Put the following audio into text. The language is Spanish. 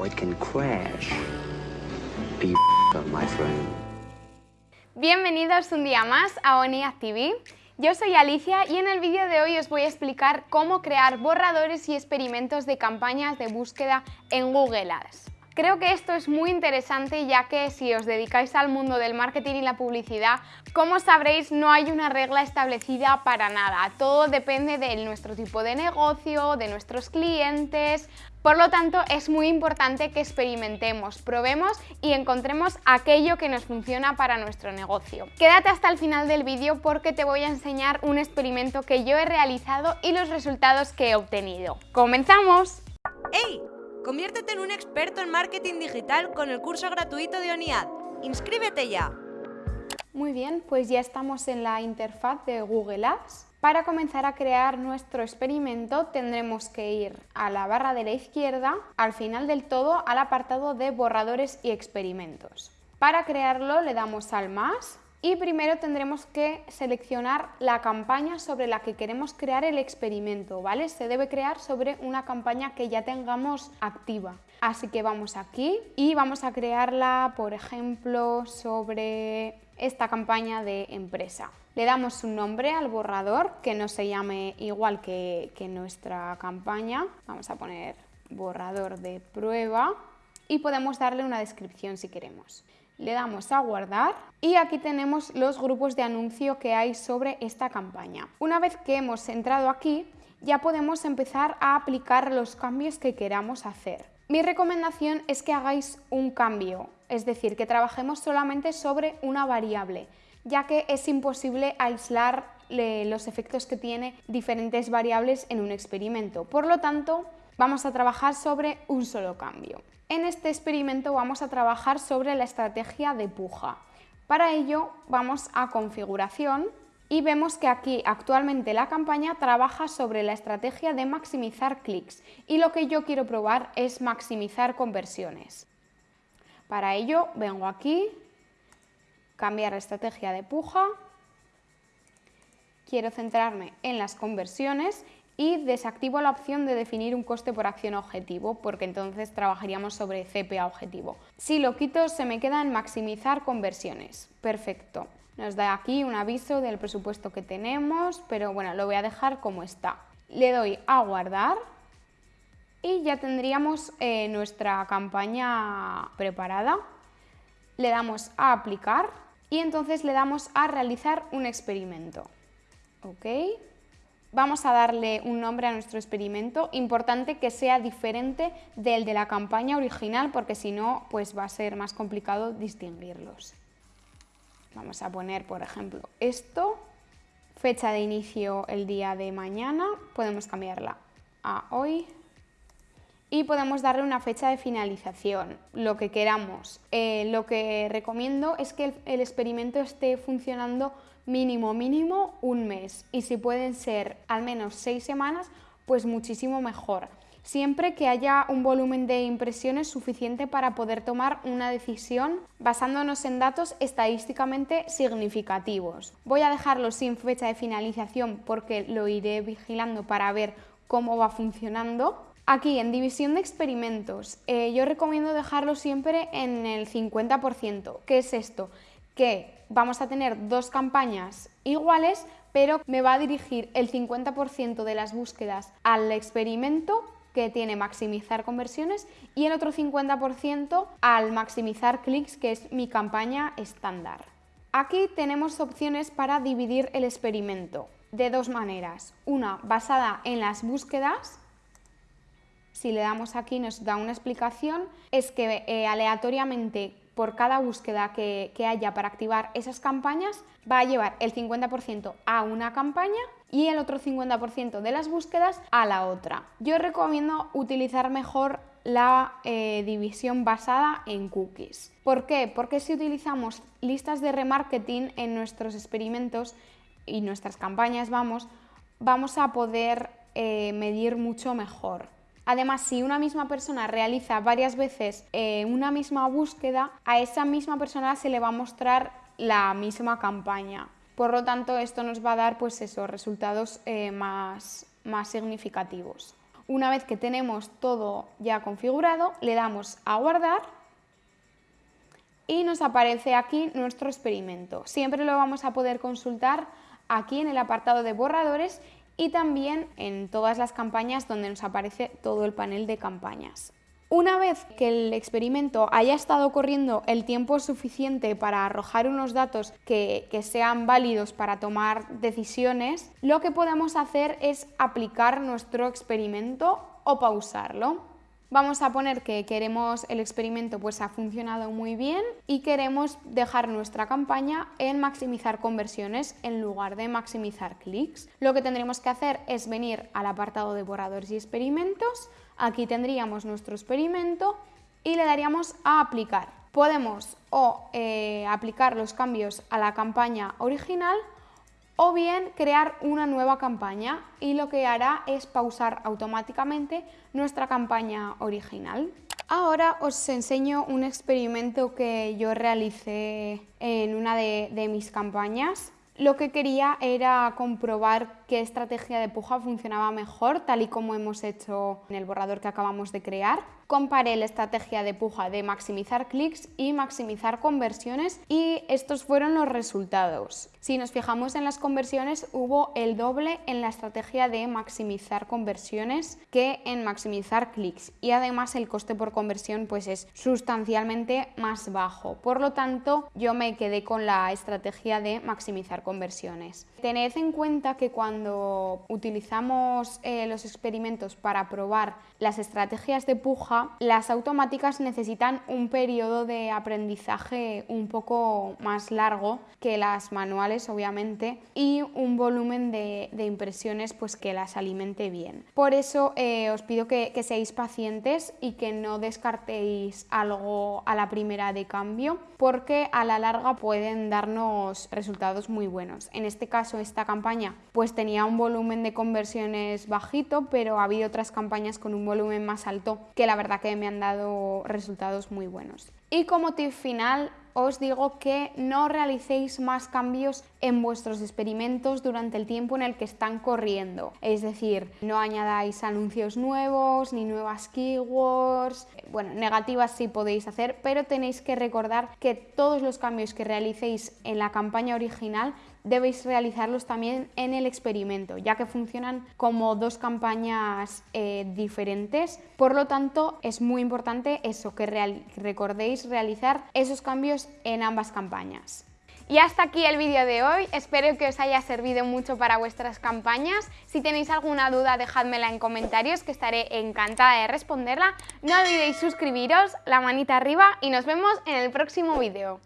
it can crash. Bienvenidos un día más a ONIAD TV. Yo soy Alicia y en el vídeo de hoy os voy a explicar cómo crear borradores y experimentos de campañas de búsqueda en Google Ads. Creo que esto es muy interesante ya que si os dedicáis al mundo del marketing y la publicidad, como sabréis no hay una regla establecida para nada, todo depende de nuestro tipo de negocio, de nuestros clientes, por lo tanto es muy importante que experimentemos, probemos y encontremos aquello que nos funciona para nuestro negocio. Quédate hasta el final del vídeo porque te voy a enseñar un experimento que yo he realizado y los resultados que he obtenido. ¡Comenzamos! ¡Hey! Conviértete en un experto en marketing digital con el curso gratuito de ONIAD. ¡Inscríbete ya! Muy bien, pues ya estamos en la interfaz de Google Ads. Para comenzar a crear nuestro experimento tendremos que ir a la barra de la izquierda, al final del todo al apartado de borradores y experimentos. Para crearlo le damos al más y primero tendremos que seleccionar la campaña sobre la que queremos crear el experimento, ¿vale? Se debe crear sobre una campaña que ya tengamos activa. Así que vamos aquí y vamos a crearla, por ejemplo, sobre esta campaña de empresa. Le damos un nombre al borrador que no se llame igual que, que nuestra campaña. Vamos a poner borrador de prueba y podemos darle una descripción si queremos le damos a guardar y aquí tenemos los grupos de anuncio que hay sobre esta campaña. Una vez que hemos entrado aquí, ya podemos empezar a aplicar los cambios que queramos hacer. Mi recomendación es que hagáis un cambio, es decir, que trabajemos solamente sobre una variable, ya que es imposible aislar los efectos que tiene diferentes variables en un experimento. Por lo tanto, vamos a trabajar sobre un solo cambio. En este experimento vamos a trabajar sobre la estrategia de puja. Para ello vamos a configuración y vemos que aquí actualmente la campaña trabaja sobre la estrategia de maximizar clics y lo que yo quiero probar es maximizar conversiones. Para ello vengo aquí, cambiar la estrategia de puja, quiero centrarme en las conversiones y desactivo la opción de definir un coste por acción objetivo porque entonces trabajaríamos sobre CPA objetivo. Si lo quito se me queda en maximizar conversiones. Perfecto. Nos da aquí un aviso del presupuesto que tenemos, pero bueno, lo voy a dejar como está. Le doy a guardar y ya tendríamos eh, nuestra campaña preparada. Le damos a aplicar y entonces le damos a realizar un experimento. ¿Ok? Vamos a darle un nombre a nuestro experimento, importante que sea diferente del de la campaña original porque si no pues va a ser más complicado distinguirlos. Vamos a poner, por ejemplo, esto, fecha de inicio el día de mañana, podemos cambiarla a hoy y podemos darle una fecha de finalización, lo que queramos. Eh, lo que recomiendo es que el experimento esté funcionando mínimo, mínimo un mes y si pueden ser al menos seis semanas, pues muchísimo mejor. Siempre que haya un volumen de impresiones suficiente para poder tomar una decisión basándonos en datos estadísticamente significativos. Voy a dejarlo sin fecha de finalización porque lo iré vigilando para ver cómo va funcionando. Aquí en división de experimentos, eh, yo recomiendo dejarlo siempre en el 50%. ¿Qué es esto? Que vamos a tener dos campañas iguales, pero me va a dirigir el 50% de las búsquedas al experimento que tiene maximizar conversiones y el otro 50% al maximizar clics, que es mi campaña estándar. Aquí tenemos opciones para dividir el experimento de dos maneras. Una basada en las búsquedas, si le damos aquí nos da una explicación, es que eh, aleatoriamente por cada búsqueda que, haya para activar esas campañas, va a llevar el 50% a una campaña y el otro 50% de las búsquedas a la otra. Yo recomiendo utilizar mejor la eh, división basada en cookies. ¿Por qué? Porque si utilizamos listas de remarketing en nuestros experimentos y nuestras campañas, vamos, vamos a poder eh, medir mucho mejor. Además, si una misma persona realiza varias veces eh, una misma búsqueda, a esa misma persona se le va a mostrar la misma campaña. Por lo tanto, esto nos va a dar pues, esos resultados eh, más, más significativos. Una vez que tenemos todo ya configurado, le damos a guardar y nos aparece aquí nuestro experimento. Siempre lo vamos a poder consultar aquí en el apartado de borradores y también en todas las campañas donde nos aparece todo el panel de campañas. Una vez que el experimento haya estado corriendo el tiempo suficiente para arrojar unos datos que, que, sean válidos para tomar decisiones, lo que podemos hacer es aplicar nuestro experimento o pausarlo. Vamos a poner que queremos el experimento pues ha funcionado muy bien y queremos dejar nuestra campaña en maximizar conversiones en lugar de maximizar clics. Lo que tendremos que hacer es venir al apartado de borradores y experimentos, aquí tendríamos nuestro experimento y le daríamos a aplicar. Podemos o eh, aplicar los cambios a la campaña original o bien crear una nueva campaña y lo que hará es pausar automáticamente nuestra campaña original. Ahora os enseño un experimento que yo realicé en una de, de mis campañas. Lo que quería era comprobar qué estrategia de puja funcionaba mejor, tal y como hemos hecho en el borrador que acabamos de crear. Comparé la estrategia de puja de maximizar clics y maximizar conversiones y estos fueron los resultados. Si nos fijamos en las conversiones, hubo el doble en la estrategia de maximizar conversiones que en maximizar clics y además el coste por conversión pues es sustancialmente más bajo. Por lo tanto, yo me quedé con la estrategia de maximizar conversiones. Tened en cuenta que cuando utilizamos eh, los experimentos para probar las estrategias de puja, las automáticas necesitan un periodo de aprendizaje un poco más largo que las manuales, obviamente, y un volumen de, impresiones pues, que las alimente bien. Por eso eh, os pido que, que seáis pacientes y que no descartéis algo a la primera de cambio, porque a la larga pueden darnos resultados muy buenos. En este caso, esta campaña pues tenía un volumen de conversiones bajito, pero ha habido otras campañas con un volumen más alto que la verdad que me han dado resultados muy buenos. Y como tip final, os digo que no realicéis más cambios en vuestros experimentos durante el tiempo en el que están corriendo. Es decir, no añadáis anuncios nuevos ni nuevas keywords. Bueno, negativas sí podéis hacer, pero tenéis que recordar que todos los cambios que realicéis en la campaña original debéis realizarlos también en el experimento, ya que funcionan como dos campañas eh, diferentes. Por lo tanto, es muy importante eso, que recordéis realizar esos cambios en ambas campañas. Y hasta aquí el vídeo de hoy, espero que os haya servido mucho para vuestras campañas. Si tenéis alguna duda dejádmela en comentarios que estaré encantada de responderla. No olvidéis suscribiros, la manita arriba y nos vemos en el próximo vídeo.